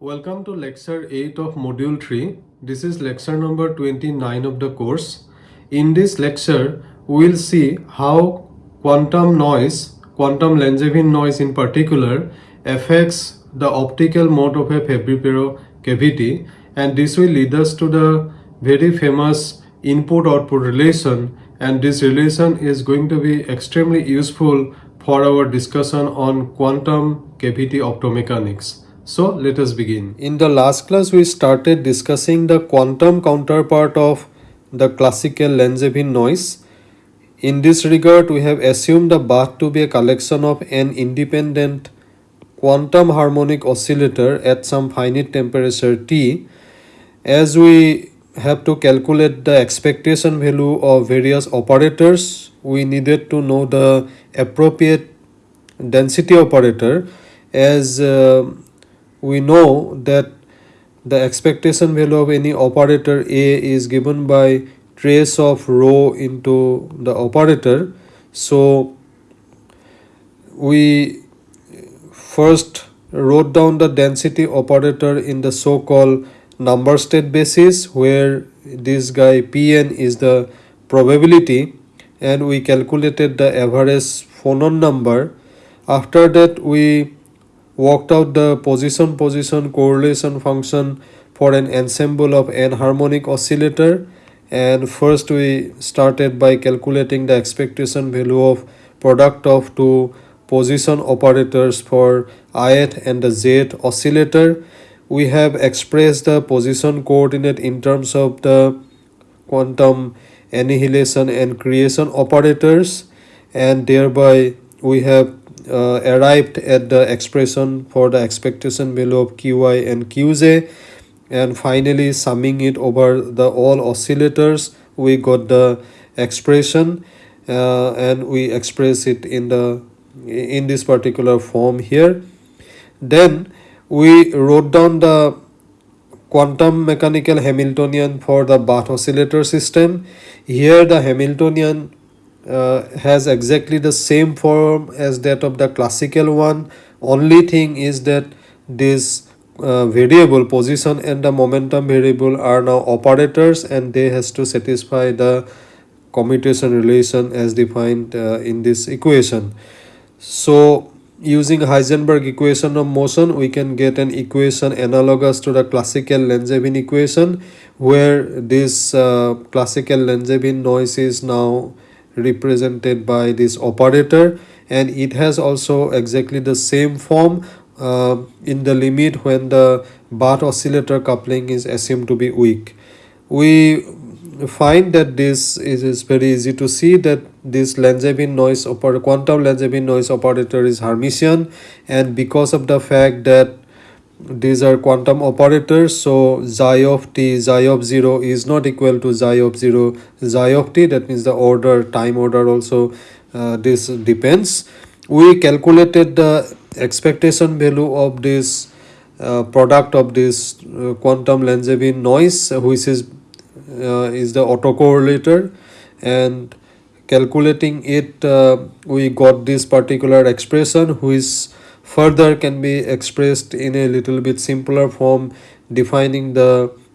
Welcome to lecture 8 of module 3. This is lecture number 29 of the course. In this lecture, we will see how quantum noise, quantum Langevin noise in particular, affects the optical mode of a Fabry-Pérot cavity and this will lead us to the very famous input-output relation and this relation is going to be extremely useful for our discussion on quantum cavity optomechanics. So let us begin. In the last class we started discussing the quantum counterpart of the classical Langevin noise. In this regard we have assumed the bath to be a collection of an independent quantum harmonic oscillator at some finite temperature T. As we have to calculate the expectation value of various operators, we needed to know the appropriate density operator as uh, we know that the expectation value of any operator A is given by trace of rho into the operator. So we first wrote down the density operator in the so called number state basis where this guy Pn is the probability and we calculated the average phonon number. After that we worked out the position position correlation function for an ensemble of n harmonic oscillator. And first we started by calculating the expectation value of product of two position operators for ith and the z oscillator. We have expressed the position coordinate in terms of the quantum annihilation and creation operators. And thereby we have uh, arrived at the expression for the expectation value of qi and qj and finally summing it over the all oscillators we got the expression uh, and we express it in the in this particular form here. Then we wrote down the quantum mechanical hamiltonian for the bath oscillator system. Here the hamiltonian uh, has exactly the same form as that of the classical one. Only thing is that this uh, variable position and the momentum variable are now operators and they has to satisfy the commutation relation as defined uh, in this equation. So using Heisenberg equation of motion we can get an equation analogous to the classical Langevin equation where this uh, classical Langevin noise is now represented by this operator and it has also exactly the same form uh, in the limit when the Bath oscillator coupling is assumed to be weak. We find that this is, is very easy to see that this Langevin noise operator quantum Langevin noise operator is Hermitian and because of the fact that these are quantum operators so xi of t xi of 0 is not equal to xi of 0 xi of t that means the order time order also uh, this depends. We calculated the expectation value of this uh, product of this uh, quantum Langevin noise which is uh, is the autocorrelator. And calculating it uh, we got this particular expression which further can be expressed in a little bit simpler form defining the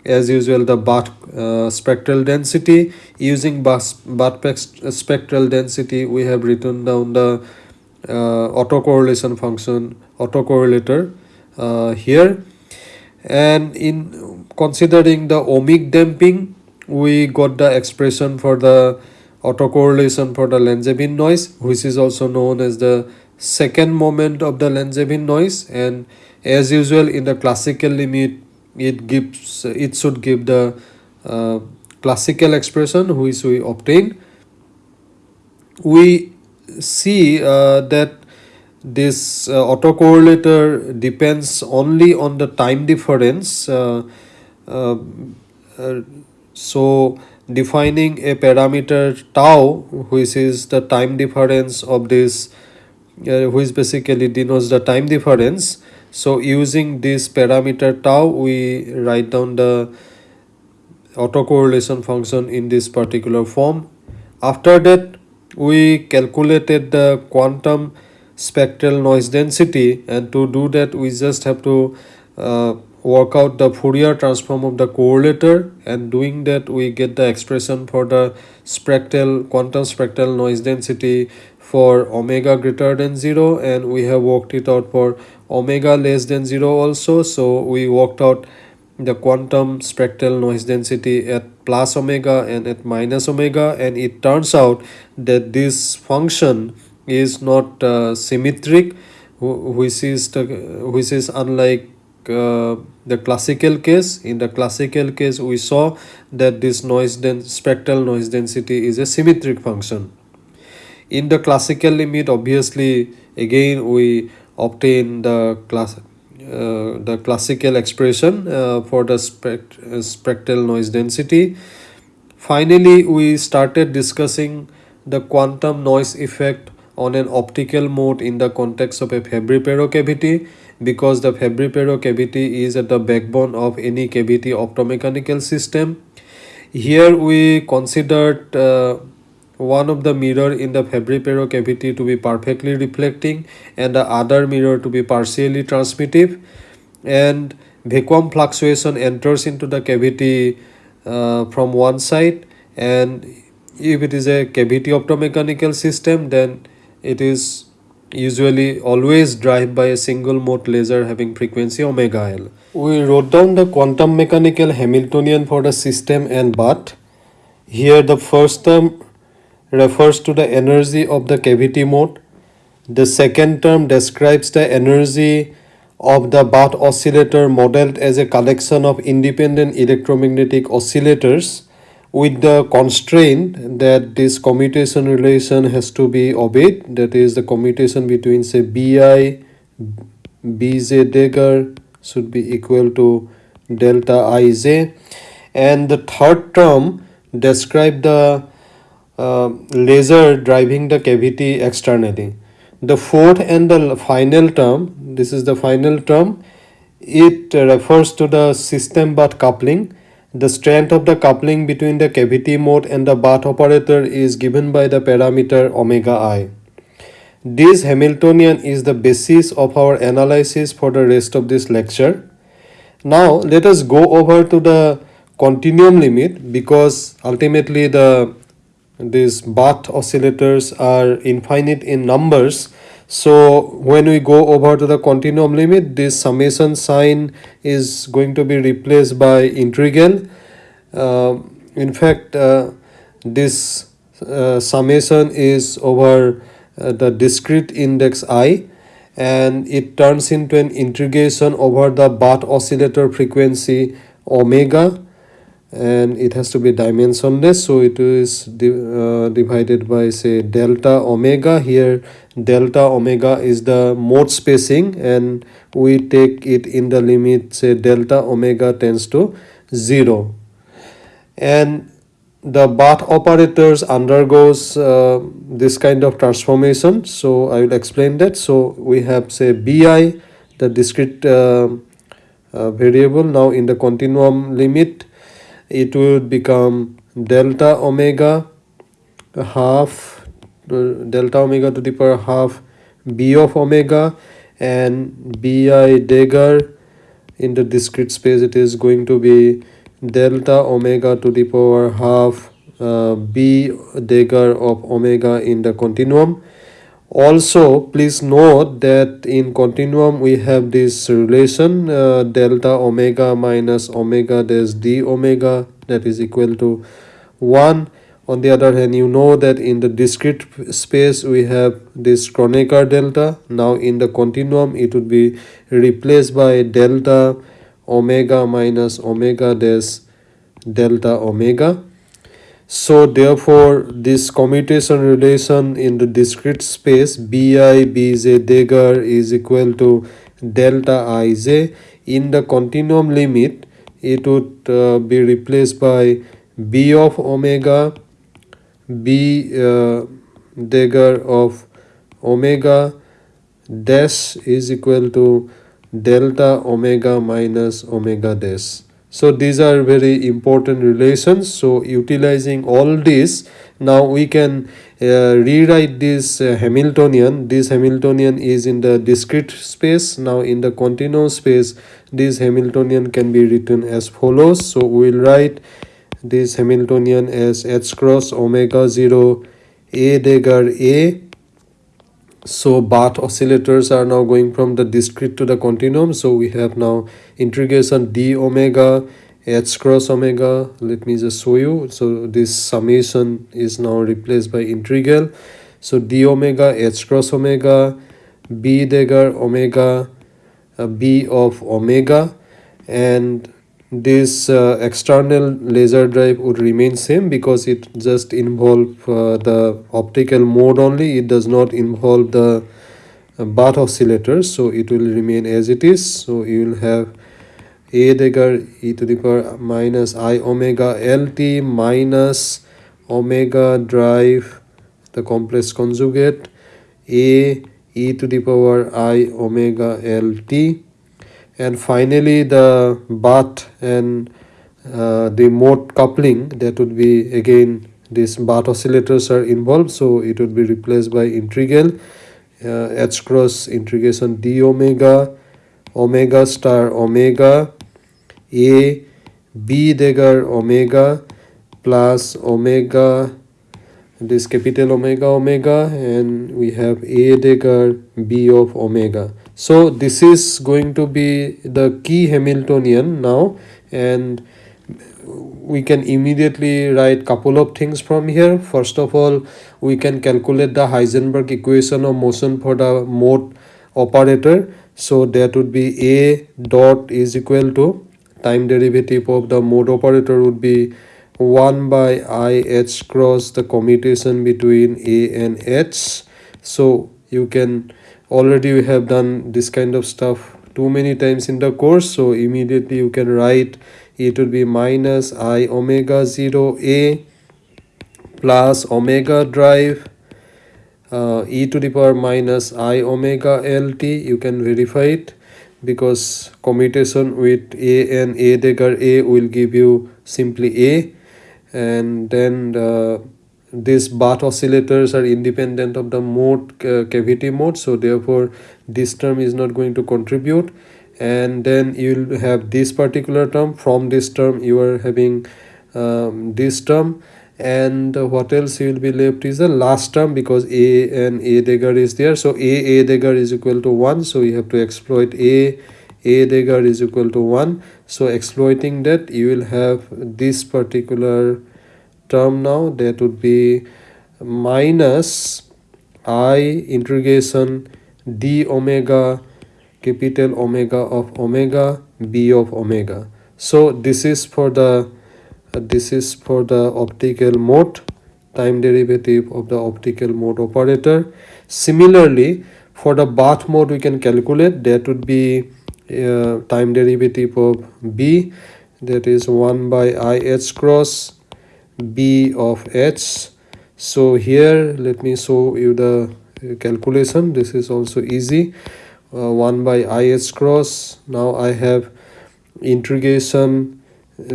as usual the Bath uh, spectral density. Using Bath, spectral density we have written down the uh, autocorrelation function autocorrelator uh, here. And in considering the ohmic damping we got the expression for the autocorrelation for the Langevin noise which is also known as the second moment of the Langevin noise and as usual in the classical limit it gives it should give the uh, classical expression which we obtain. We see uh, that this uh, autocorrelator depends only on the time difference uh, uh, uh, so defining a parameter tau which is the time difference of this uh, which basically denotes the time difference. So using this parameter tau we write down the autocorrelation function in this particular form. After that we calculated the quantum spectral noise density. And to do that we just have to uh, work out the Fourier transform of the correlator. And doing that we get the expression for the spectral quantum spectral noise density for omega greater than 0 and we have worked it out for omega less than 0 also. So we worked out the quantum spectral noise density at plus omega and at minus omega and it turns out that this function is not uh, symmetric which is the which is unlike uh, the classical case. In the classical case we saw that this noise den spectral noise density is a symmetric function in the classical limit obviously again we obtain the class uh, the classical expression uh, for the spect uh, spectral noise density finally we started discussing the quantum noise effect on an optical mode in the context of a Fabry-Pérot cavity because the Fabry-Pérot cavity is at the backbone of any cavity optomechanical system. Here we considered uh, one of the mirror in the Fabry-Pérot cavity to be perfectly reflecting and the other mirror to be partially transmittive and vacuum fluctuation enters into the cavity uh, from one side and if it is a cavity optomechanical system then it is usually always drive by a single mode laser having frequency omega L. We wrote down the quantum mechanical Hamiltonian for the system and but here the first term refers to the energy of the cavity mode. The second term describes the energy of the Bath oscillator modeled as a collection of independent electromagnetic oscillators with the constraint that this commutation relation has to be obeyed that is the commutation between say bi bj dagger should be equal to delta ij and the third term describe the uh, laser driving the cavity externally the fourth and the final term this is the final term it refers to the system bath coupling the strength of the coupling between the cavity mode and the Bath operator is given by the parameter omega i. This Hamiltonian is the basis of our analysis for the rest of this lecture. Now let us go over to the continuum limit because ultimately the these Bath oscillators are infinite in numbers. So when we go over to the continuum limit this summation sign is going to be replaced by integral. Uh, in fact uh, this uh, summation is over uh, the discrete index i and it turns into an integration over the Bath oscillator frequency omega and it has to be dimensionless so it is uh, divided by say delta omega. Here delta omega is the mode spacing and we take it in the limit say delta omega tends to 0 and the Bath operators undergoes uh, this kind of transformation so i will explain that. So we have say bi the discrete uh, uh, variable now in the continuum limit it would become delta omega half delta omega to the power half b of omega and bi dagger in the discrete space it is going to be delta omega to the power half uh, b dagger of omega in the continuum also please note that in continuum we have this relation uh, delta omega minus omega dash d omega that is equal to 1 on the other hand you know that in the discrete space we have this Kronecker delta. Now in the continuum it would be replaced by delta omega minus omega dash delta omega so therefore this commutation relation in the discrete space bi bj dagger is equal to delta ij in the continuum limit it would uh, be replaced by b of omega b uh, dagger of omega. Dash is equal to delta omega minus omega dash so these are very important relations. So utilizing all this now we can uh, rewrite this uh, Hamiltonian. This Hamiltonian is in the discrete space. Now in the continuous space this Hamiltonian can be written as follows. So we will write this Hamiltonian as h cross omega 0 a dagger a so Bath oscillators are now going from the discrete to the continuum. So we have now integration d omega h cross omega. Let me just show you. So this summation is now replaced by integral. So d omega h cross omega b dagger omega uh, b of omega. And this uh, external laser drive would remain same because it just involve uh, the optical mode only. It does not involve the uh, Bath oscillators so it will remain as it is. So you will have a dagger e to the power minus i omega lt minus omega drive the complex conjugate a e to the power i omega lt and finally the Bath and uh, the mode coupling that would be again these Bath oscillators are involved so it would be replaced by integral uh, h cross integration d omega omega star omega a b dagger omega plus omega this capital omega omega and we have a dagger b of omega so this is going to be the key hamiltonian now and we can immediately write couple of things from here. First of all we can calculate the heisenberg equation of motion for the mode operator. So that would be a dot is equal to time derivative of the mode operator would be 1 by i h cross the commutation between a and h. So you can already we have done this kind of stuff too many times in the course so immediately you can write it would be minus i omega 0 a plus omega drive uh, e to the power minus i omega lt you can verify it because commutation with a and a dagger a will give you simply a. And then the, these Bath oscillators are independent of the mode uh, cavity mode so therefore this term is not going to contribute. And then you'll have this particular term from this term you are having um, this term. And what else you will be left is the last term because a and a dagger is there. So a a dagger is equal to 1 so you have to exploit a. A dagger is equal to 1 so exploiting that you will have this particular term now that would be minus i integration d omega capital omega of omega b of omega. So this is for the uh, this is for the optical mode time derivative of the optical mode operator. Similarly for the bath mode we can calculate that would be uh, time derivative of b that is 1 by i h cross b of h. So here let me show you the calculation. This is also easy. Uh, 1 by i h cross. Now i have integration.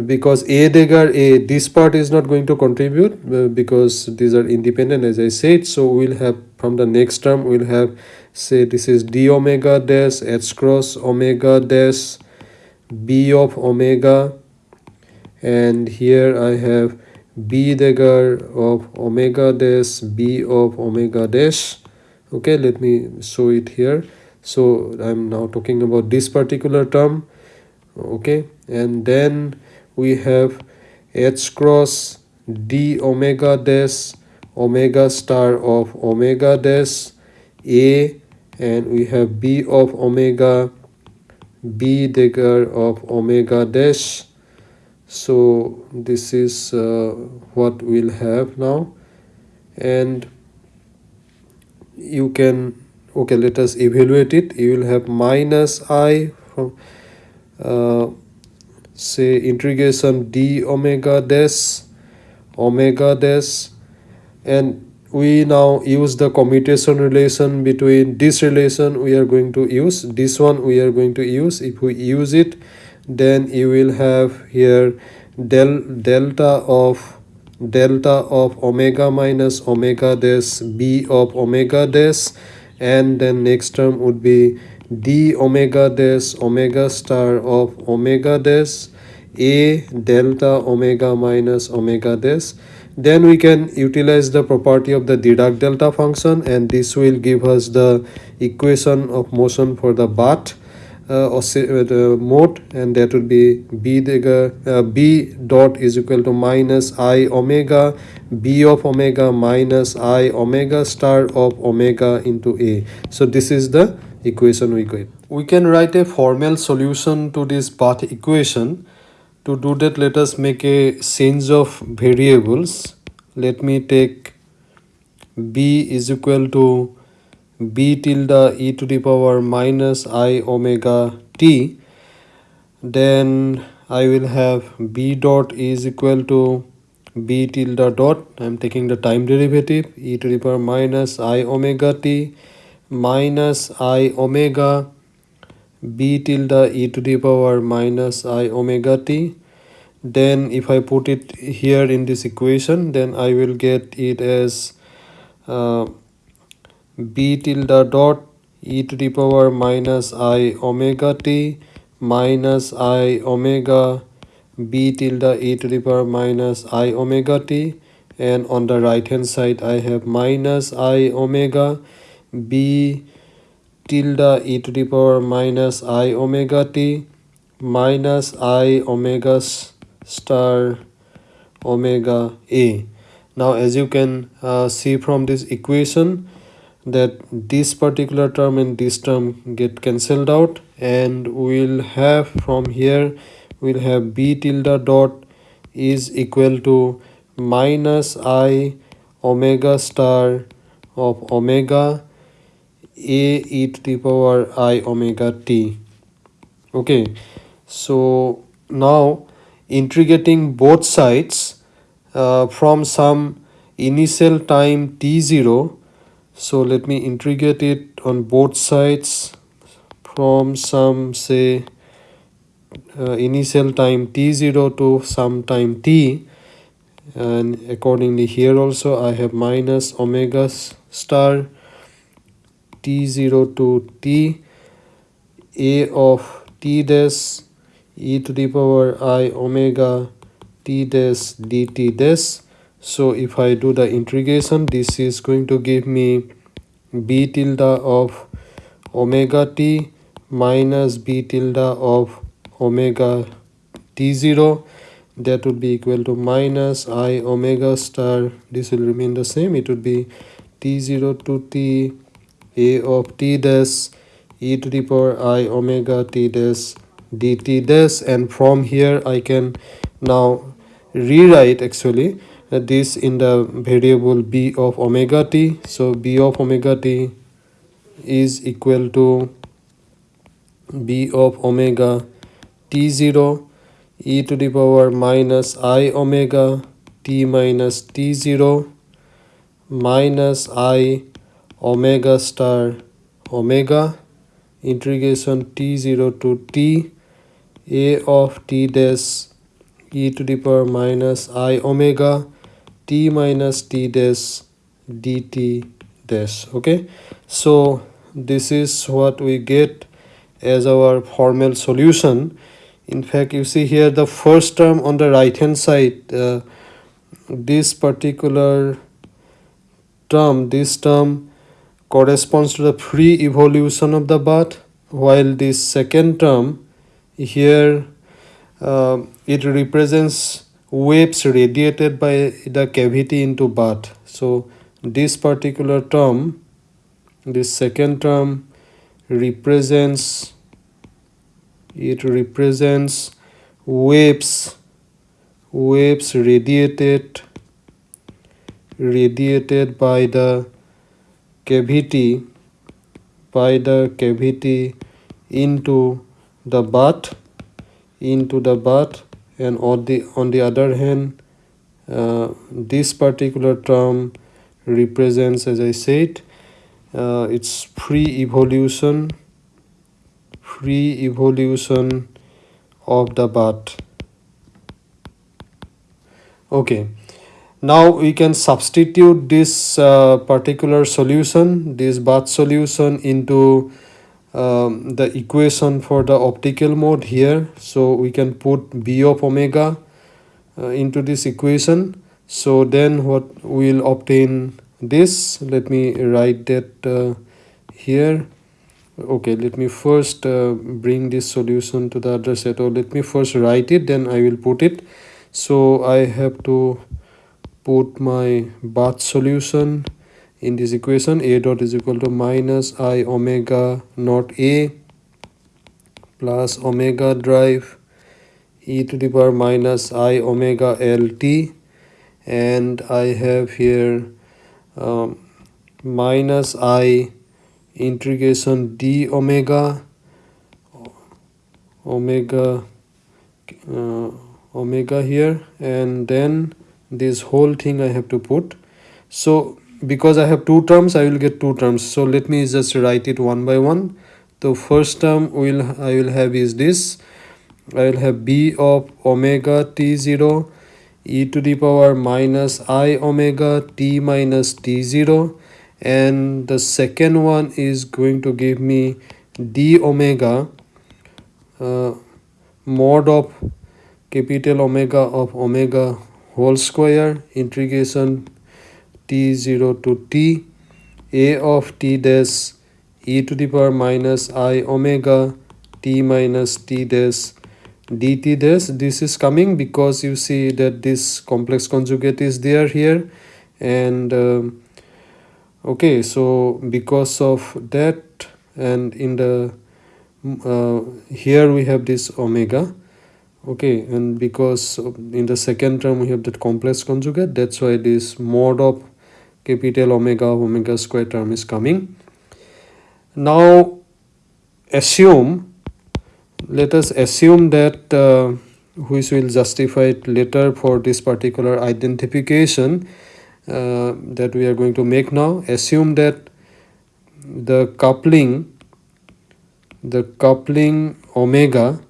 Because a dagger a this part is not going to contribute uh, because these are independent as i said. So we'll have from the next term we'll have say this is d omega dash h cross omega dash b of omega. And here i have b dagger of omega dash b of omega dash. Okay let me show it here. So i'm now talking about this particular term. Okay and then we have h cross d omega dash omega star of omega dash a and we have b of omega b dagger of omega dash so this is uh, what we'll have now. And you can okay let us evaluate it. You will have minus i from uh, say integration d omega dash omega dash. And we now use the commutation relation between this relation we are going to use this one we are going to use. If we use it then you will have here del delta of delta of omega minus omega dash b of omega dash. And then next term would be d omega dash omega star of omega dash. A delta omega minus omega dash. Then we can utilize the property of the Dirac delta function and this will give us the equation of motion for the bath uh, uh, mode and that would be b the uh, b dot is equal to minus i omega b of omega minus i omega star of omega into a. So this is the equation we get. We can write a formal solution to this bath equation. To do that let us make a change of variables. Let me take b is equal to b tilde e to the power minus i omega t. Then I will have b dot is equal to b tilde dot. I am taking the time derivative. E to the power minus i omega t minus i omega b tilde e to the power minus i omega t. Then if I put it here in this equation then I will get it as uh, b tilde dot e to the power minus i omega t minus i omega b tilde e to the power minus i omega t. And on the right hand side I have minus i omega b tilde e to the power minus i omega t minus i omega star omega a. Now as you can uh, see from this equation that this particular term and this term get cancelled out and we'll have from here we'll have b tilde dot is equal to minus i omega star of omega a e to the power i omega t. Okay so now integrating both sides uh, from some initial time t0 so let me integrate it on both sides from some say uh, initial time t0 to some time t. And accordingly here also I have minus omega star t0 to t. A of t dash e to the power i omega t dash dt dash so if i do the integration this is going to give me b tilde of omega t minus b tilde of omega t0 that would be equal to minus i omega star. This will remain the same. It would be t0 to t a of t dash e to the power i omega t dash dt dash. And from here I can now rewrite actually this in the variable b of omega t. So b of omega t is equal to b of omega t0 e to the power minus i omega t minus t0 minus i omega star omega integration t0 to t a of t dash e to the power minus i omega t minus t dash dt dash okay? So this is what we get as our formal solution. In fact you see here the first term on the right hand side uh, this particular term this term corresponds to the free evolution of the bath while this second term here uh, it represents waves radiated by the cavity into bath. So this particular term this second term represents it represents waves waves radiated radiated by the cavity by the cavity into the bath into the bath and on the on the other hand uh, this particular term represents as i said uh, it's free evolution free evolution of the bath okay. Now we can substitute this uh, particular solution this bath solution into um, the equation for the optical mode here. So we can put b of omega uh, into this equation. So then what we'll obtain this? Let me write that uh, here. Okay let me first uh, bring this solution to the other set. Or let me first write it then i will put it. So i have to put my bath solution in this equation a dot is equal to minus i omega naught a plus omega drive e to the power minus i omega lt and i have here um, minus i integration d omega omega uh, omega here. And then this whole thing i have to put. So because i have two terms i will get two terms. So let me just write it one by one. The first term will i will have is this. I will have b of omega t0 e to the power minus i omega t minus t0 and the second one is going to give me d omega uh, mod of capital omega of omega whole square integration t0 to t a of t dash e to the power minus i omega t minus t dash dt dash. This is coming because you see that this complex conjugate is there here. And um, okay so because of that and in the uh, here we have this omega. Okay and because in the second term we have that complex conjugate. That's why this mod of capital omega omega square term is coming. Now assume let us assume that uh, which will justify it later for this particular identification uh, that we are going to make now. Assume that the coupling the coupling omega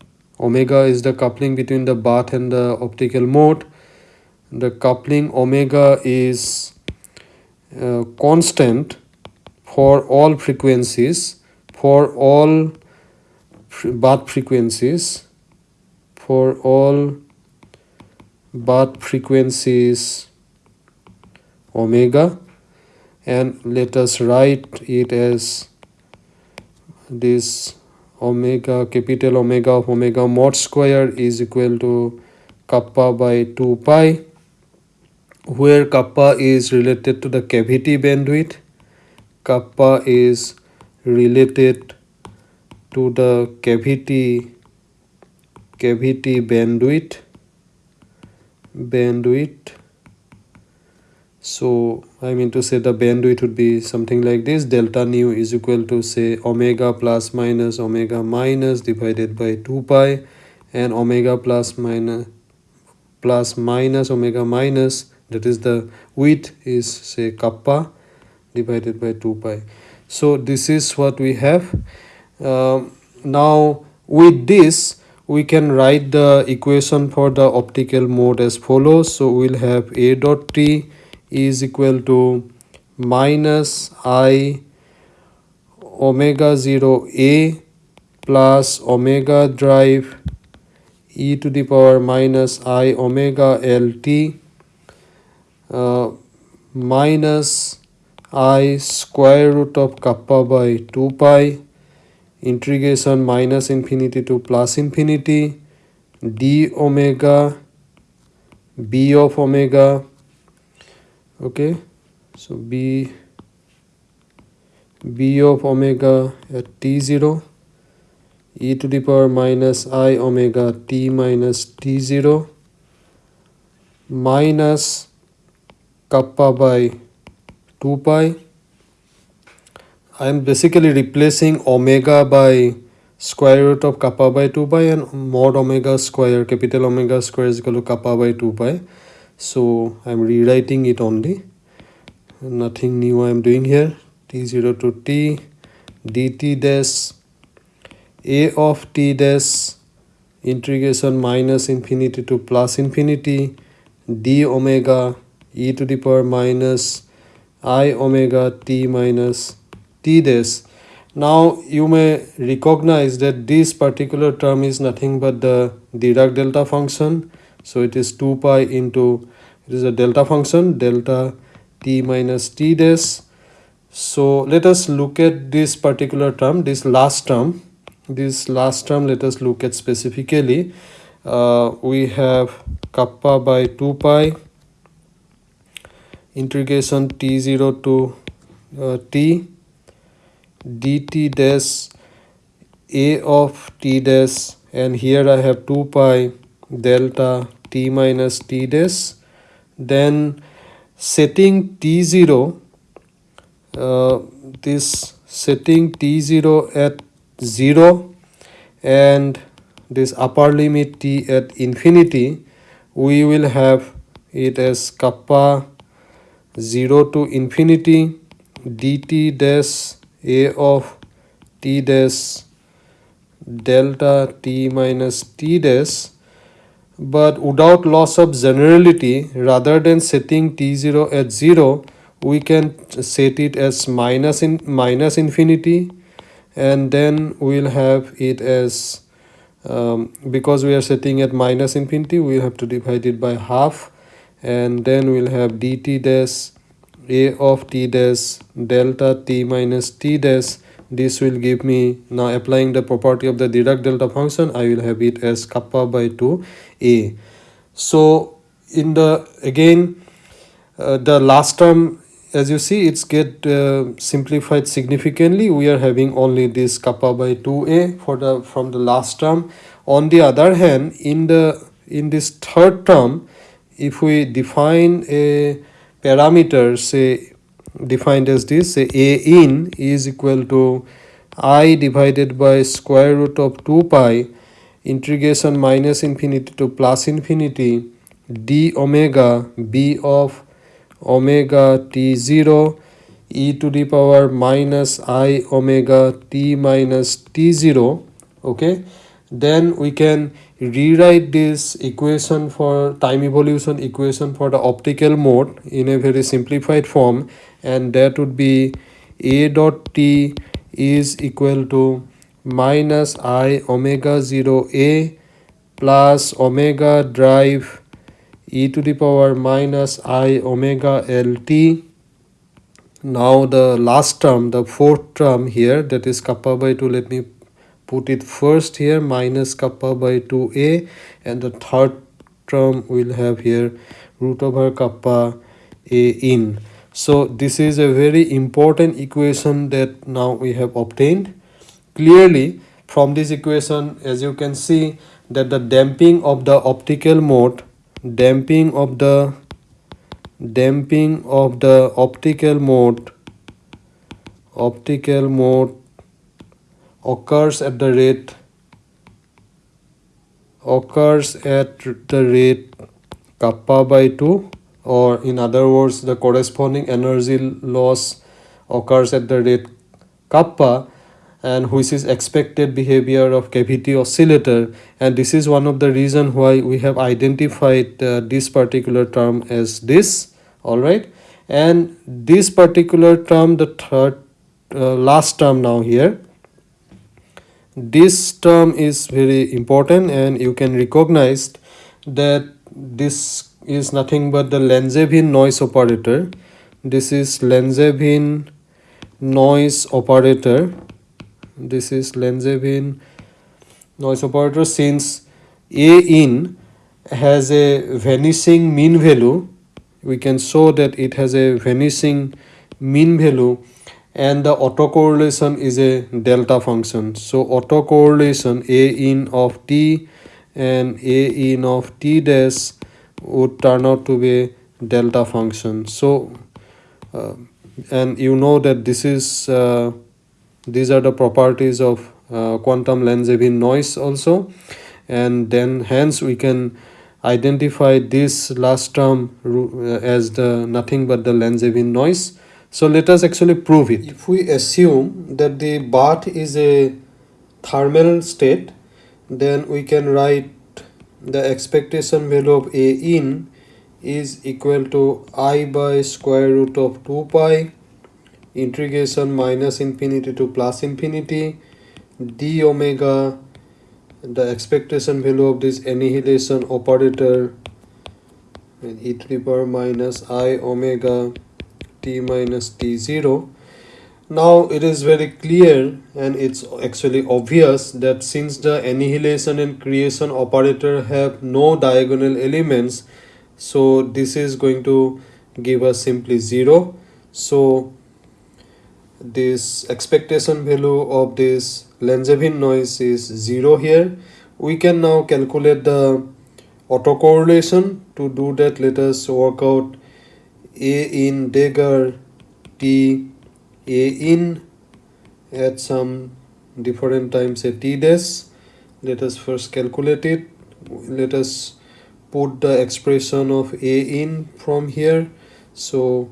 omega is the coupling between the bath and the optical mode. The coupling omega is uh, constant for all frequencies for all bath frequencies for all bath frequencies omega and let us write it as this omega capital omega of omega mod square is equal to kappa by 2 pi where kappa is related to the cavity bandwidth kappa is related to the cavity cavity bandwidth bandwidth. So i mean to say the bandwidth would be something like this delta nu is equal to say omega plus minus omega minus divided by 2 pi and omega plus minus plus minus omega minus that is the width is say kappa divided by 2 pi. So this is what we have. Uh, now with this we can write the equation for the optical mode as follows. So we'll have a dot t is equal to minus i omega 0 a plus omega drive e to the power minus i omega lt uh, minus i square root of kappa by 2 pi integration minus infinity to plus infinity d omega b of omega okay? So b b of omega at t0 e to the power minus i omega t minus t0 minus kappa by 2 pi. I am basically replacing omega by square root of kappa by 2 pi and mod omega square capital omega square is equal to kappa by 2 pi. So i'm rewriting it only. Nothing new i'm doing here. T0 to t dt dash a of t dash integration minus infinity to plus infinity d omega e to the power minus i omega t minus t dash. Now you may recognize that this particular term is nothing but the Dirac delta function. So it is 2 pi into it is a delta function delta t minus t dash. So let us look at this particular term this last term. This last term let us look at specifically. Uh, we have kappa by 2 pi integration t0 to uh, t dt dash a of t dash and here I have 2 pi delta t minus t dash. Then setting t0 uh, this setting t0 at 0 and this upper limit t at infinity we will have it as kappa 0 to infinity dt dash a of t dash delta t minus t dash but without loss of generality rather than setting t0 at 0 we can set it as minus in minus infinity and then we'll have it as um, because we are setting at minus infinity we have to divide it by half and then we'll have dt dash a of t dash delta t minus t dash. This will give me now applying the property of the Dirac delta function I will have it as kappa by 2 a. So in the again uh, the last term as you see it's get uh, simplified significantly. We are having only this kappa by 2a for the from the last term. On the other hand in the in this third term if we define a parameter say defined as this say a in is equal to i divided by square root of 2 pi integration minus infinity to plus infinity d omega b of omega t0 e to the power minus i omega t minus t0 okay? Then we can rewrite this equation for time evolution equation for the optical mode in a very simplified form and that would be a dot t is equal to minus i omega 0 a plus omega drive e to the power minus i omega lt now the last term the fourth term here that is kappa by 2 let me put it first here minus kappa by 2a and the third term will have here root over kappa a in. So this is a very important equation that now we have obtained. Clearly from this equation as you can see that the damping of the optical mode damping of the damping of the optical mode optical mode occurs at the rate occurs at the rate kappa by 2 or in other words the corresponding energy loss occurs at the rate kappa and which is expected behavior of cavity oscillator. And this is one of the reason why we have identified uh, this particular term as this. All right? And this particular term the third uh, last term now here this term is very important and you can recognize that this is nothing but the Langevin noise operator. This is Langevin noise operator. This is Langevin noise operator since A in has a vanishing mean value. We can show that it has a vanishing mean value and the autocorrelation is a delta function. So autocorrelation a in of t and a in of t dash would turn out to be a delta function. So uh, and you know that this is uh, these are the properties of uh, quantum Langevin noise also. And then hence we can identify this last term uh, as the nothing but the Langevin noise so let us actually prove it. If we assume that the bath is a thermal state then we can write the expectation value of a in is equal to i by square root of 2 pi integration minus infinity to plus infinity d omega. The expectation value of this annihilation operator and e to the power minus i omega t minus t0 now it is very clear and it's actually obvious that since the annihilation and creation operator have no diagonal elements so this is going to give us simply 0 so this expectation value of this Langevin noise is 0 here. We can now calculate the autocorrelation. To do that let us work out a in dagger t a in at some different times a t dash. Let us first calculate it. Let us put the expression of a in from here. So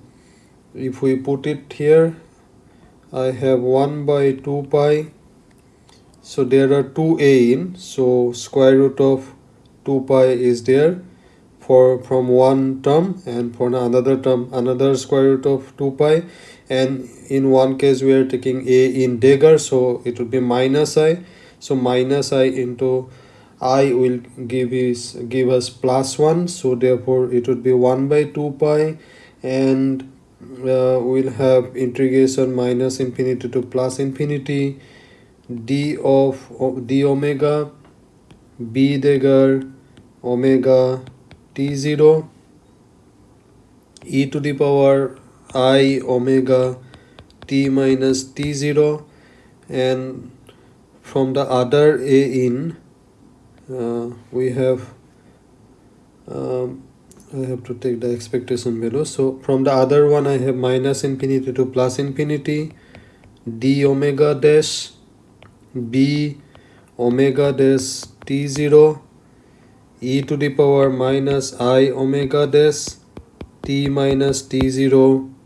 if we put it here I have 1 by 2 pi. So there are two a in. So square root of 2 pi is there for from one term and for another term another square root of 2 pi. And in one case we are taking a in dagger so it will be minus i. So minus i into i will give is give us plus 1 so therefore it would be 1 by 2 pi. And uh, we'll have integration minus infinity to plus infinity. D of, of d omega b dagger omega t0 e to the power i omega t minus t0 and from the other a in uh, we have um, I have to take the expectation value so from the other one I have minus infinity to plus infinity d omega dash b omega dash t0 e to the power minus i omega dash t minus t0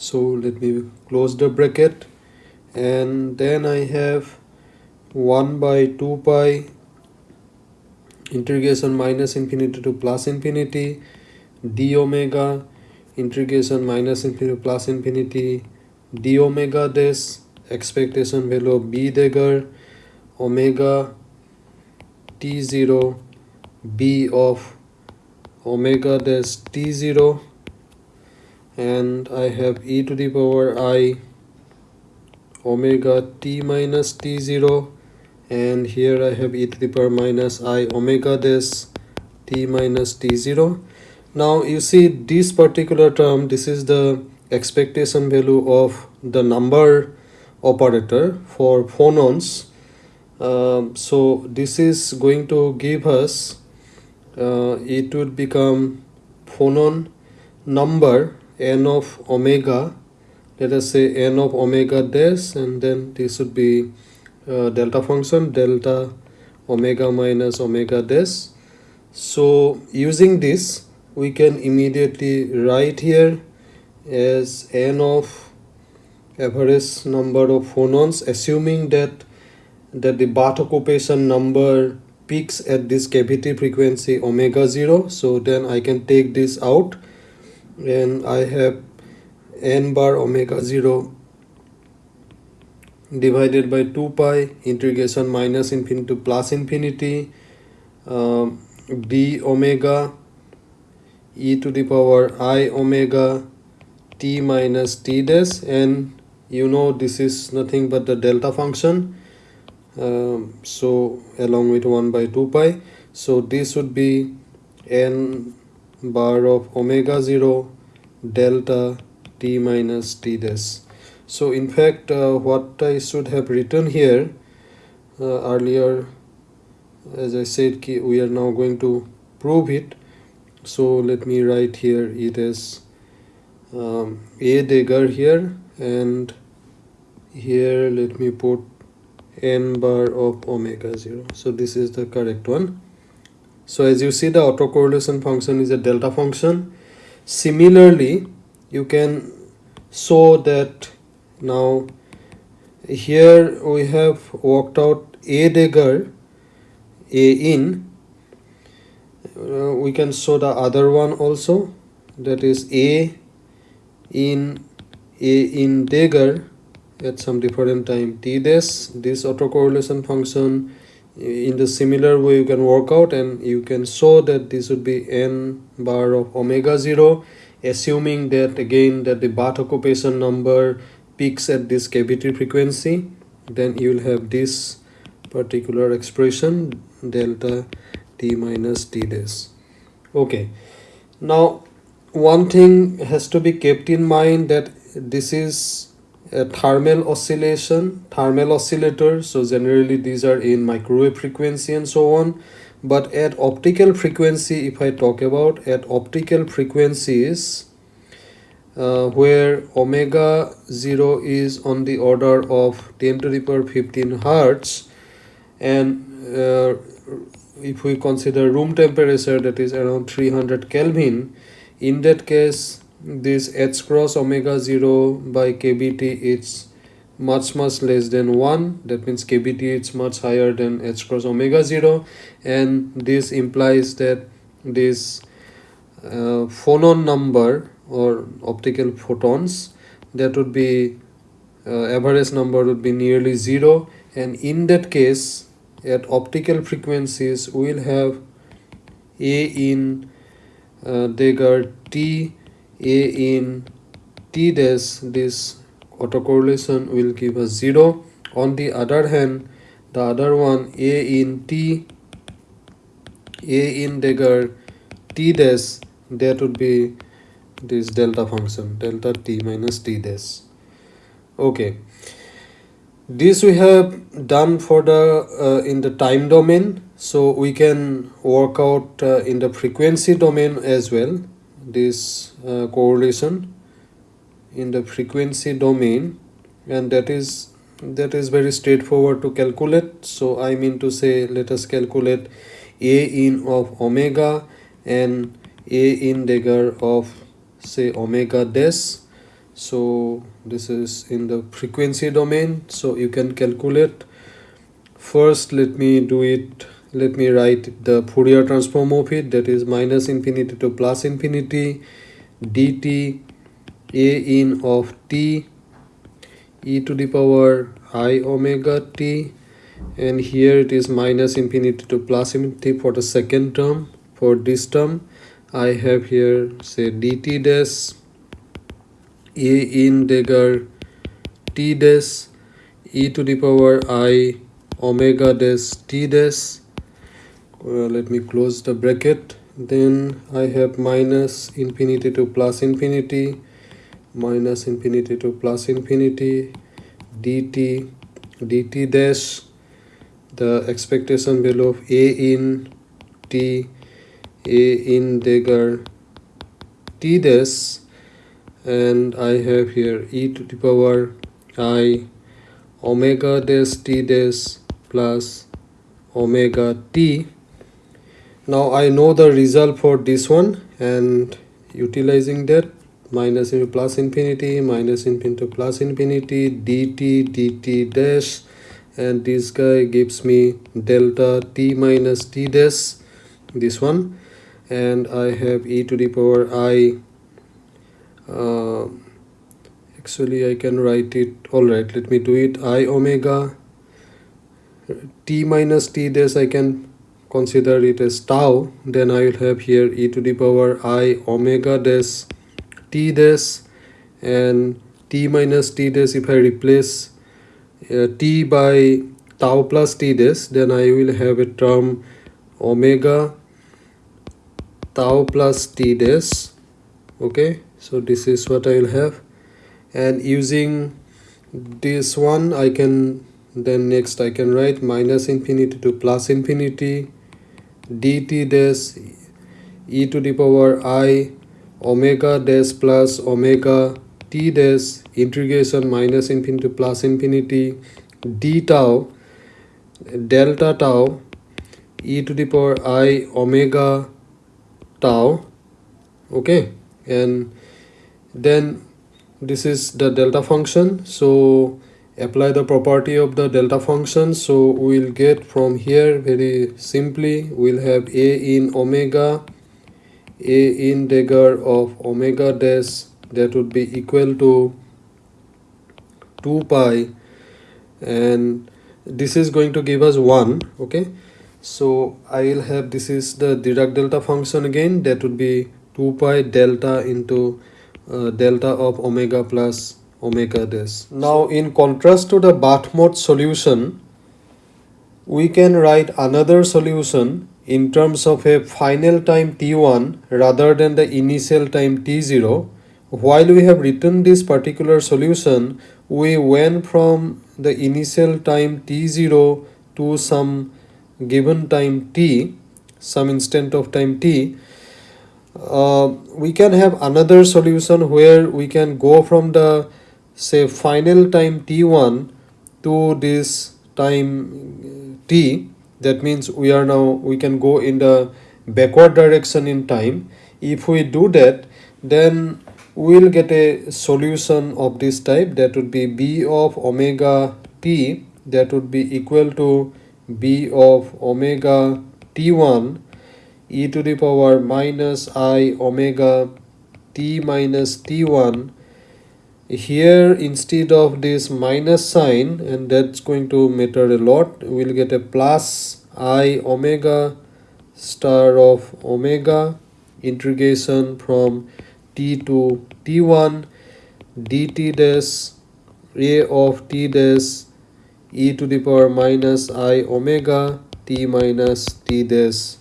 so let me close the bracket. And then I have 1 by 2 pi integration minus infinity to plus infinity d omega integration minus infinity to plus infinity d omega this expectation value of b dagger omega t0 b of omega dash t0 and I have e to the power i omega t minus t0 and here I have e to the power minus i omega this t minus t0 now you see this particular term this is the expectation value of the number operator for phonons um, so this is going to give us uh, it would become phonon number n of omega. Let us say n of omega dash and then this would be uh, delta function delta omega minus omega dash so using this we can immediately write here as n of average number of phonons assuming that that the bath occupation number peaks at this cavity frequency omega 0 so then I can take this out. And I have n bar omega 0 divided by 2 pi integration minus infinity to plus infinity um, b omega e to the power i omega t minus t dash. And you know this is nothing but the delta function um, so along with 1 by 2 pi so this would be n bar of omega 0 delta t minus t dash. So in fact uh, what I should have written here uh, earlier as I said we are now going to prove it. So let me write here it is um, a dagger here and here let me put n bar of omega 0 so this is the correct one. So as you see the autocorrelation function is a delta function. Similarly you can show that now here we have worked out a dagger a in. Uh, we can show the other one also. That is a in a in dagger at some different time. T this this autocorrelation function in the similar way you can work out and you can show that this would be n bar of omega 0 assuming that again that the bath occupation number peaks at this cavity frequency then you will have this particular expression delta t minus t dash. Okay. Now one thing has to be kept in mind that this is a thermal oscillation thermal oscillator so generally these are in microwave frequency and so on. But at optical frequency if i talk about at optical frequencies uh, where omega 0 is on the order of 10 to the power 15 hertz. And uh, if we consider room temperature that is around 300 kelvin in that case this h cross omega 0 by kbt is much much less than 1 that means kbt is much higher than h cross omega 0 and this implies that this uh, phonon number or optical photons that would be uh, average number would be nearly 0 and in that case at optical frequencies we will have a in uh, Dagger t a in t dash this autocorrelation will give us 0 on the other hand the other one a in t a in dagger t dash that would be this delta function delta t minus t dash. Okay. This we have done for the uh, in the time domain. So we can work out uh, in the frequency domain as well this uh, correlation in the frequency domain and that is that is very straightforward to calculate. So i mean to say let us calculate a in of omega and a in dagger of say omega dash. So this is in the frequency domain. So you can calculate. First let me do it let me write the Fourier transform of it that is minus infinity to plus infinity dt a in of t e to the power i omega t and here it is minus infinity to plus infinity for the second term. For this term i have here say dt dash a in dagger t dash e to the power i omega dash t dash uh, let me close the bracket. Then I have minus infinity to plus infinity minus infinity to plus infinity dt dt dash. The expectation value of a in t a in dagger t dash. And I have here e to the power i omega dash t dash plus omega t now I know the result for this one and utilizing that minus into plus infinity minus infinity plus infinity dt dt dash and this guy gives me delta t minus t dash this one. And I have e to the power i uh, actually I can write it. Alright let me do it. I omega t minus t dash I can consider it as tau then I will have here e to the power i omega dash t dash and t minus t dash if I replace uh, t by tau plus t dash then I will have a term omega tau plus t dash okay? So this is what I will have. And using this one I can then next I can write minus infinity to plus infinity dt dash e to the power i omega dash plus omega t dash integration minus infinity plus infinity d tau delta tau e to the power i omega tau okay? And then this is the delta function. So apply the property of the delta function. So we'll get from here very simply we'll have a in omega a in dagger of omega dash that would be equal to 2 pi. And this is going to give us 1 okay? So i will have this is the dirac delta function again that would be 2 pi delta into uh, delta of omega plus omega dash now in contrast to the mode solution we can write another solution in terms of a final time t1 rather than the initial time t0 while we have written this particular solution we went from the initial time t0 to some given time t some instant of time t. Uh, we can have another solution where we can go from the say final time t1 to this time t that means we are now we can go in the backward direction in time. If we do that then we'll get a solution of this type. That would be b of omega t. That would be equal to b of omega t1 e to the power minus i omega t minus t1 here instead of this minus sign and that's going to matter a lot we'll get a plus i omega star of omega integration from t to t1 dt dash a of t dash e to the power minus i omega t minus t dash.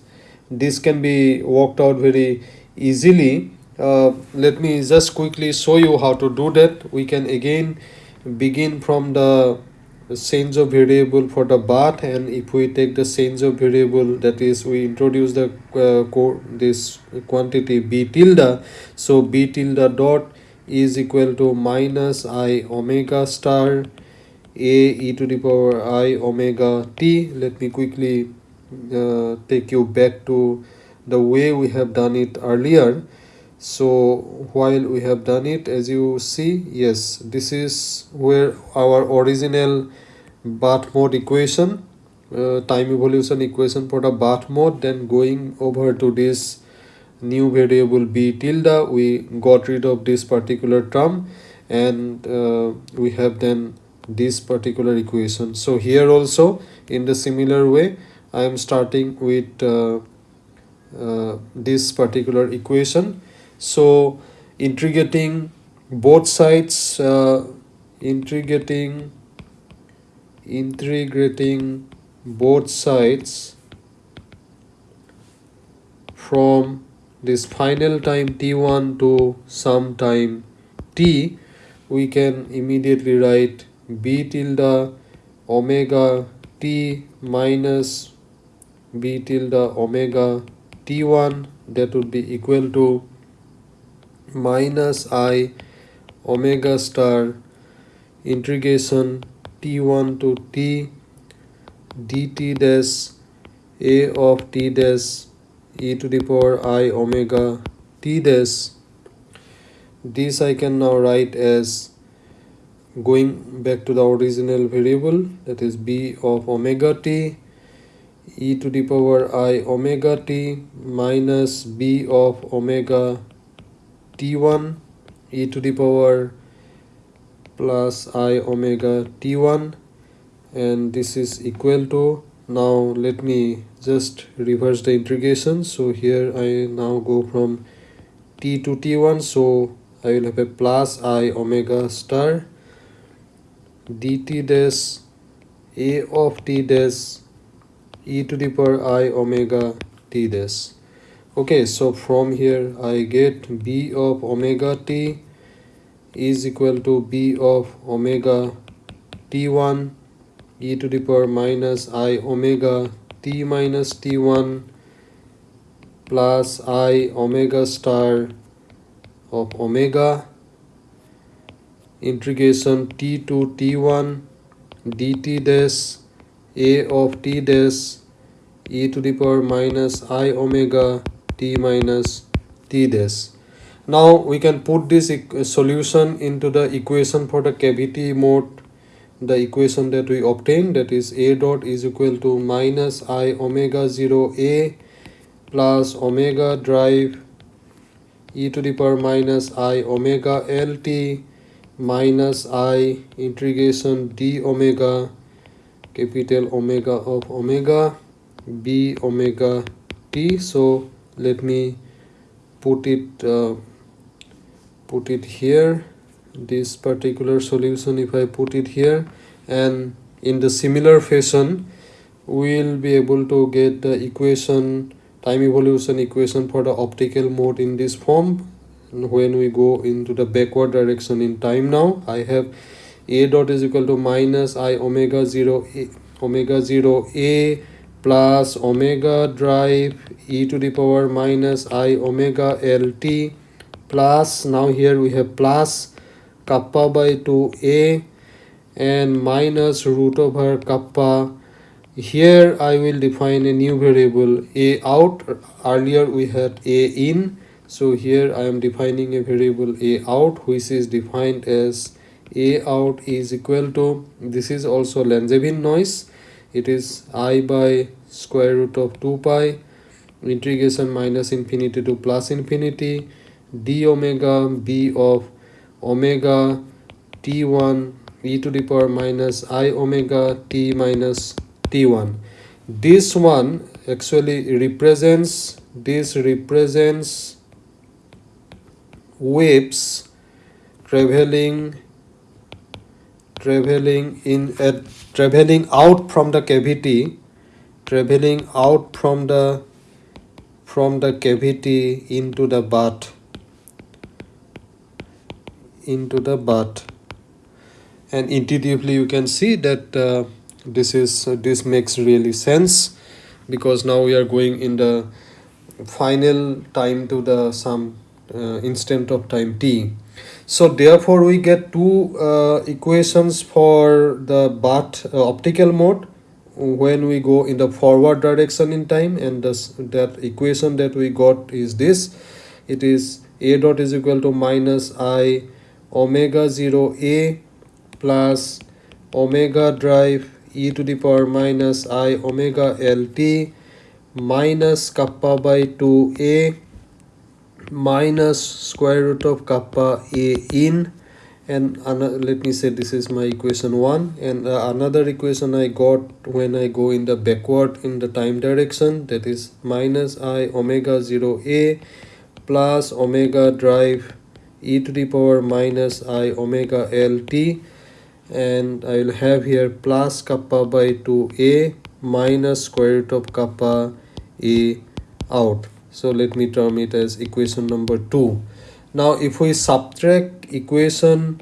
This can be worked out very easily uh, let me just quickly show you how to do that. We can again begin from the change of variable for the bath and if we take the change of variable that is we introduce the uh, this quantity b tilde. So b tilde dot is equal to minus i omega star a e to the power i omega t. Let me quickly uh, take you back to the way we have done it earlier so while we have done it as you see yes this is where our original bath mode equation uh, time evolution equation for the bath mode then going over to this new variable b tilde we got rid of this particular term and uh, we have then this particular equation. So here also in the similar way i am starting with uh, uh, this particular equation so integrating both sides uh, integrating integrating both sides from this final time t1 to some time t we can immediately write b tilde omega t minus b tilde omega t1 that would be equal to minus i omega star integration t1 to t dt dash a of t dash e to the power i omega t dash. This I can now write as going back to the original variable that is b of omega t e to the power i omega t minus b of omega t1 e to the power plus i omega t1 and this is equal to now let me just reverse the integration. So here i now go from t to t1 so i will have a plus i omega star dt dash a of t dash e to the power i omega t dash okay so from here i get b of omega t is equal to b of omega t1 e to the power minus i omega t minus t1 plus i omega star of omega. Integration t to t1 dt dash a of t dash e to the power minus i omega t minus t dash. Now we can put this solution into the equation for the cavity mode. The equation that we obtain that is a dot is equal to minus i omega 0 a plus omega drive e to the power minus i omega lt minus i integration d omega capital omega of omega b omega t. So let me put it uh, put it here. This particular solution if I put it here and in the similar fashion we'll be able to get the equation time evolution equation for the optical mode in this form. When we go into the backward direction in time now I have a dot is equal to minus i omega 0 a, omega 0 a plus omega drive e to the power minus i omega lt plus. Now here we have plus kappa by 2a and minus root over kappa. Here I will define a new variable a out. Earlier we had a in. So here I am defining a variable a out which is defined as a out is equal to this is also Langevin noise it is i by square root of 2 pi integration minus infinity to plus infinity d omega b of omega t1 e to the power minus i omega t minus t1 this one actually represents this represents waves traveling traveling in uh, traveling out from the cavity traveling out from the from the cavity into the bath into the bath. And intuitively you can see that uh, this is uh, this makes really sense because now we are going in the final time to the some uh, instant of time t so therefore we get two uh, equations for the bath uh, optical mode when we go in the forward direction in time and this, that equation that we got is this. It is a dot is equal to minus i omega 0 a plus omega drive e to the power minus i omega lt minus kappa by 2 a minus square root of kappa a in. And let me say this is my equation 1 and uh, another equation I got when I go in the backward in the time direction that is minus i omega 0 a plus omega drive e to the power minus i omega lt and I will have here plus kappa by 2a minus square root of kappa a out. So let me term it as equation number 2. Now if we subtract equation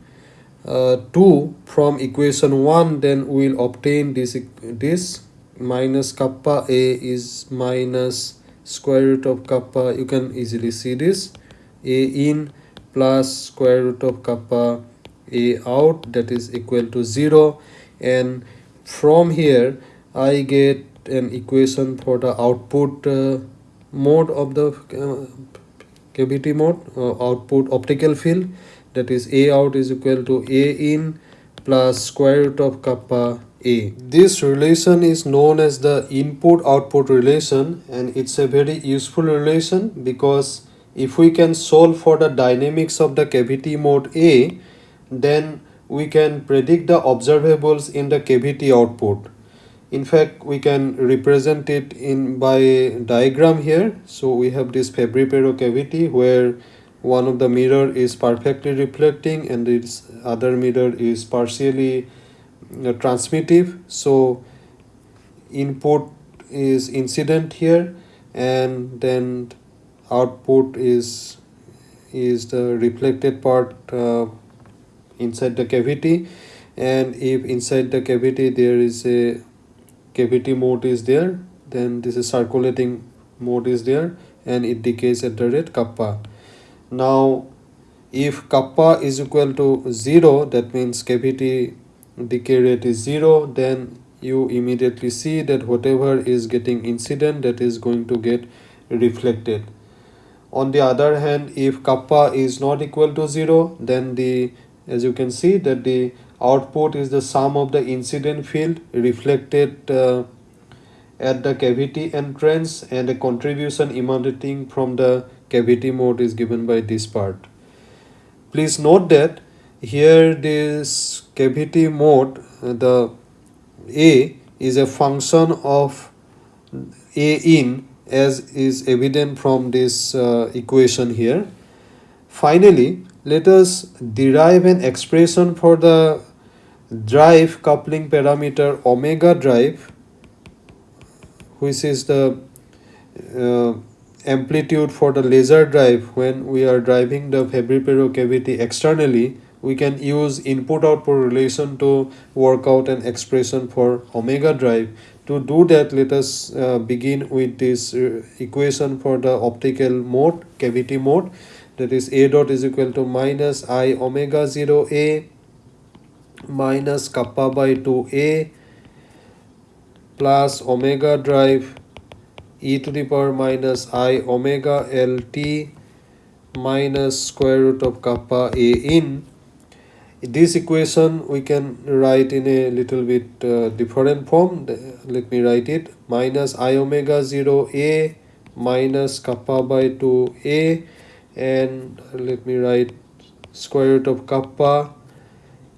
uh, 2 from equation 1 then we will obtain this this minus kappa a is minus square root of kappa. You can easily see this. A in plus square root of kappa a out that is equal to 0 and from here I get an equation for the output uh, mode of the uh, cavity mode uh, output optical field that is a out is equal to a in plus square root of kappa a this relation is known as the input output relation and it's a very useful relation because if we can solve for the dynamics of the cavity mode A, then we can predict the observables in the cavity output. In fact, we can represent it in by diagram here. So we have this Fabry-Pérot cavity where one of the mirror is perfectly reflecting and its other mirror is partially uh, transmittive. So input is incident here and then output is is the reflected part uh, inside the cavity and if inside the cavity there is a cavity mode is there then this is circulating mode is there and it decays at the rate kappa. Now if kappa is equal to 0 that means cavity decay rate is 0 then you immediately see that whatever is getting incident that is going to get reflected. On the other hand if kappa is not equal to 0 then the as you can see that the output is the sum of the incident field reflected uh, at the cavity entrance and the contribution emanating from the cavity mode is given by this part. Please note that here this cavity mode the A is a function of A in as is evident from this uh, equation here. Finally, let us derive an expression for the drive coupling parameter omega drive which is the uh, amplitude for the laser drive. When we are driving the Fabry-Pérot cavity externally we can use input output relation to work out an expression for omega drive. To do that let us uh, begin with this uh, equation for the optical mode cavity mode that is a dot is equal to minus i omega 0 a minus kappa by 2 a plus omega drive e to the power minus i omega l t minus square root of kappa a in. This equation we can write in a little bit uh, different form. Let me write it. Minus i omega 0 a minus kappa by 2 a and let me write square root of kappa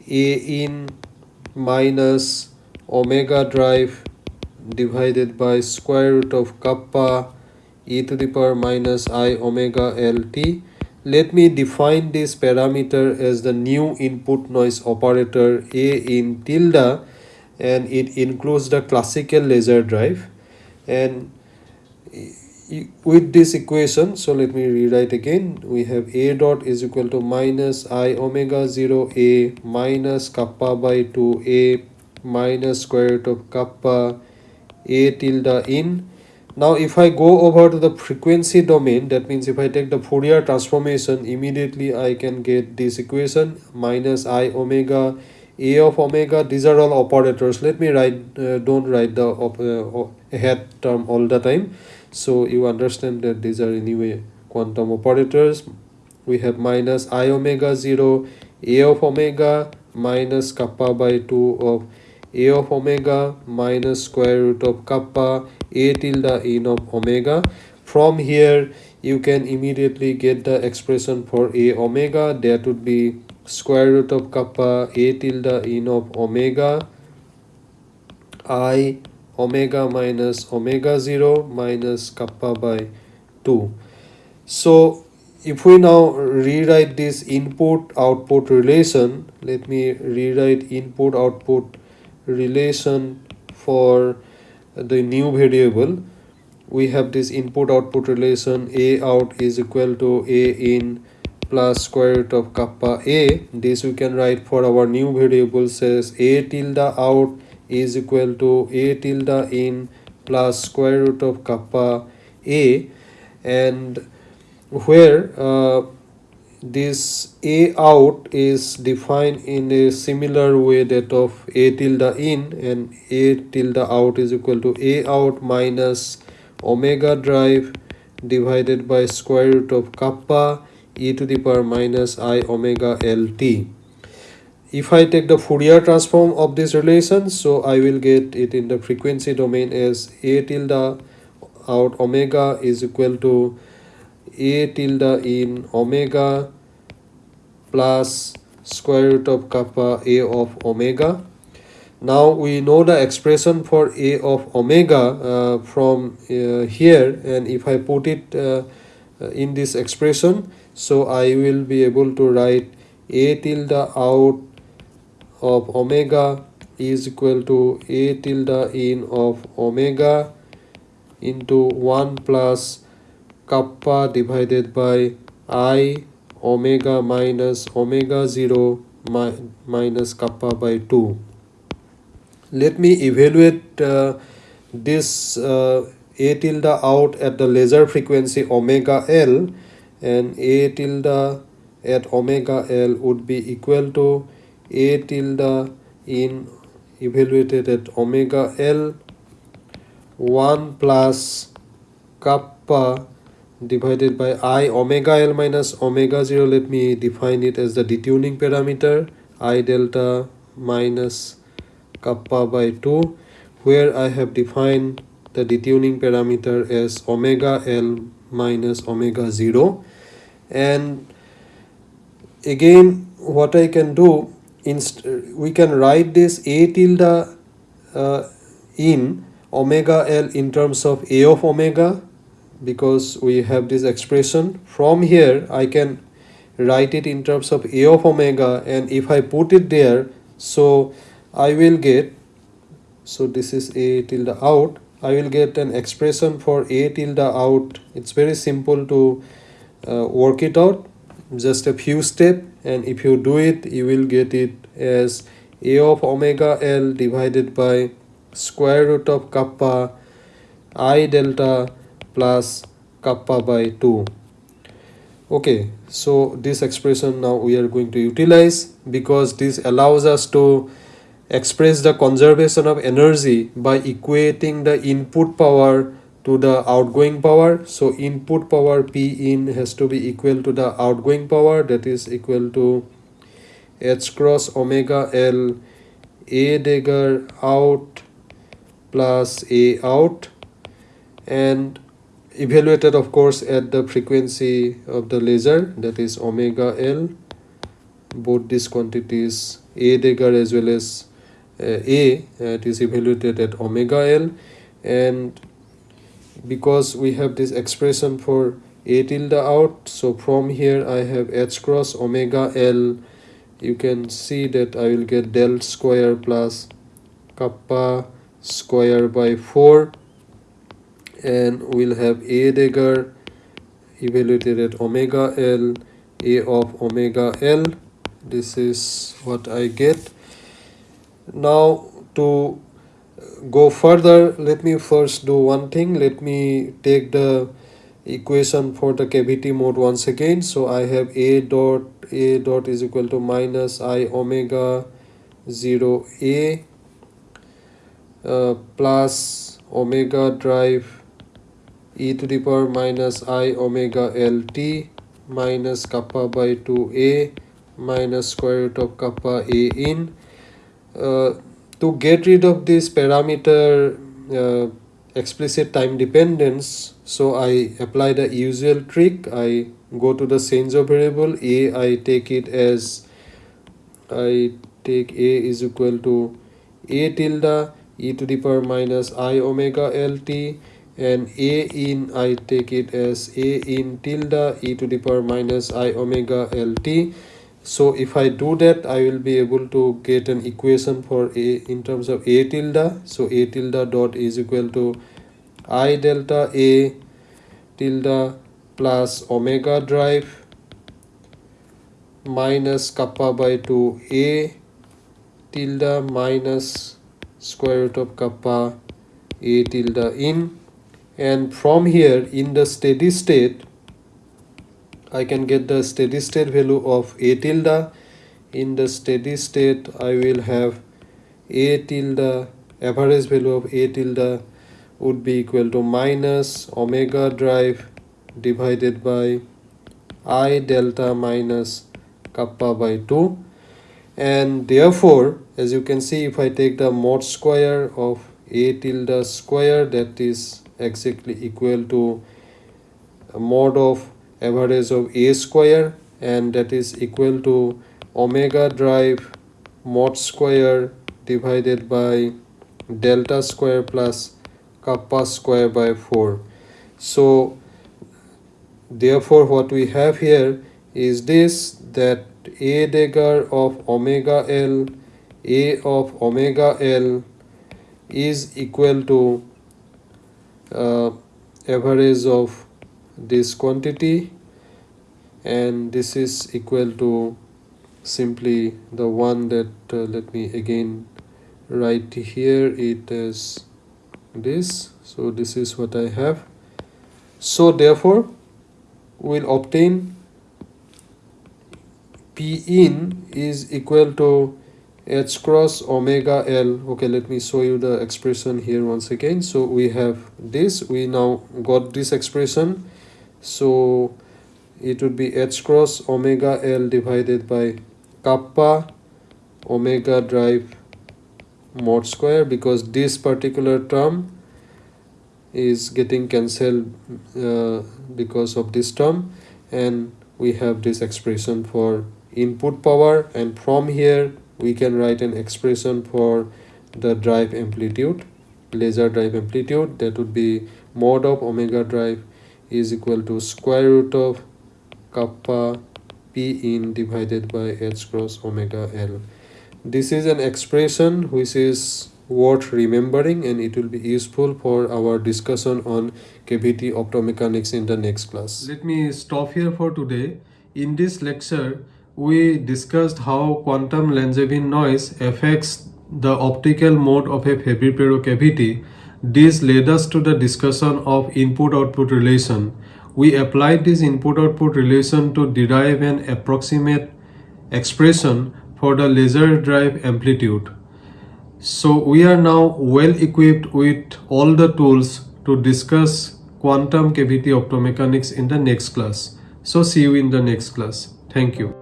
a in minus omega drive divided by square root of kappa e to the power minus i omega lt. Let me define this parameter as the new input noise operator a in tilde and it includes the classical laser drive and with this equation so let me rewrite again. We have a dot is equal to minus i omega 0 a minus kappa by 2 a minus square root of kappa a tilde in. Now if I go over to the frequency domain that means if I take the Fourier transformation immediately I can get this equation minus i omega a of omega. These are all operators. Let me write uh, don't write the uh, head term all the time so you understand that these are anyway quantum operators. We have minus i omega 0 a of omega minus kappa by 2 of a of omega minus square root of kappa a tilde in of omega. From here you can immediately get the expression for a omega. That would be square root of kappa a tilde in of omega i omega minus omega 0 minus kappa by 2 so if we now rewrite this input output relation let me rewrite input output relation for the new variable. We have this input output relation a out is equal to a in plus square root of kappa a. This we can write for our new variable says a tilde out is equal to a tilde in plus square root of kappa a and where uh, this a out is defined in a similar way that of a tilde in and a tilde out is equal to a out minus omega drive divided by square root of kappa e to the power minus i omega lt. If I take the Fourier transform of this relation, so I will get it in the frequency domain as a tilde out omega is equal to a tilde in omega plus square root of kappa a of omega. Now we know the expression for a of omega uh, from uh, here and if I put it uh, in this expression so I will be able to write a tilde out of omega is equal to a tilde in of omega into 1 plus kappa divided by i omega minus omega 0 mi minus kappa by 2 let me evaluate uh, this uh, a tilde out at the laser frequency omega l and a tilde at omega l would be equal to a tilde in evaluated at omega l 1 plus kappa divided by i omega l minus omega 0 let me define it as the detuning parameter i delta minus kappa by 2 where I have defined the detuning parameter as omega L minus omega 0 and again what I can do inst we can write this a tilde uh, in omega L in terms of a of omega because we have this expression. From here I can write it in terms of a of omega and if I put it there so I will get so this is a tilde out. I will get an expression for a tilde out. It's very simple to uh, work it out just a few step and if you do it you will get it as a of omega L divided by square root of kappa i delta plus kappa by 2 okay so this expression now we are going to utilize because this allows us to express the conservation of energy by equating the input power to the outgoing power. So input power p in has to be equal to the outgoing power that is equal to h cross omega l a dagger out plus a out. And evaluated of course at the frequency of the laser that is omega L. Both these quantities A dagger as well as uh, A it is evaluated at omega L. And because we have this expression for A tilde out so from here I have H cross omega L. You can see that I will get del square plus kappa square by 4 and we'll have a dagger evaluated at omega l a of omega l. This is what i get. Now to go further let me first do one thing. Let me take the equation for the cavity mode once again. So i have a dot a dot is equal to minus i omega 0 a uh, plus omega drive e to the power minus i omega lt minus kappa by 2a minus square root of kappa a in. Uh, to get rid of this parameter uh, explicit time dependence so i apply the usual trick. I go to the of variable. A i take it as i take a is equal to a tilde e to the power minus i omega lt and a in I take it as a in tilde e to the power minus i omega lt so if I do that I will be able to get an equation for a in terms of a tilde. So a tilde dot is equal to i delta a tilde plus omega drive minus kappa by 2 a tilde minus square root of kappa a tilde in. And from here in the steady state I can get the steady state value of a tilde. In the steady state I will have a tilde. Average value of a tilde would be equal to minus omega drive divided by i delta minus kappa by 2 and therefore as you can see if I take the mod square of a tilde square that is exactly equal to mod of average of a square and that is equal to omega drive mod square divided by delta square plus kappa square by 4 so therefore what we have here is this that a dagger of omega l a of omega l is equal to uh, average of this quantity and this is equal to simply the one that uh, let me again write here. It is this. So this is what I have. So therefore we'll obtain P in is equal to h cross omega l. Okay let me show you the expression here once again. So we have this. We now got this expression so it would be h cross omega l divided by kappa omega drive mod square because this particular term is getting cancelled uh, because of this term and we have this expression for input power and from here we can write an expression for the drive amplitude laser drive amplitude that would be mod of omega drive is equal to square root of kappa p in divided by h cross omega l this is an expression which is worth remembering and it will be useful for our discussion on cavity optomechanics in the next class. Let me stop here for today. In this lecture, we discussed how quantum Langevin noise affects the optical mode of a Fabry-Pérot cavity. This led us to the discussion of input-output relation. We applied this input-output relation to derive an approximate expression for the laser drive amplitude. So we are now well equipped with all the tools to discuss quantum cavity optomechanics in the next class. So see you in the next class. Thank you.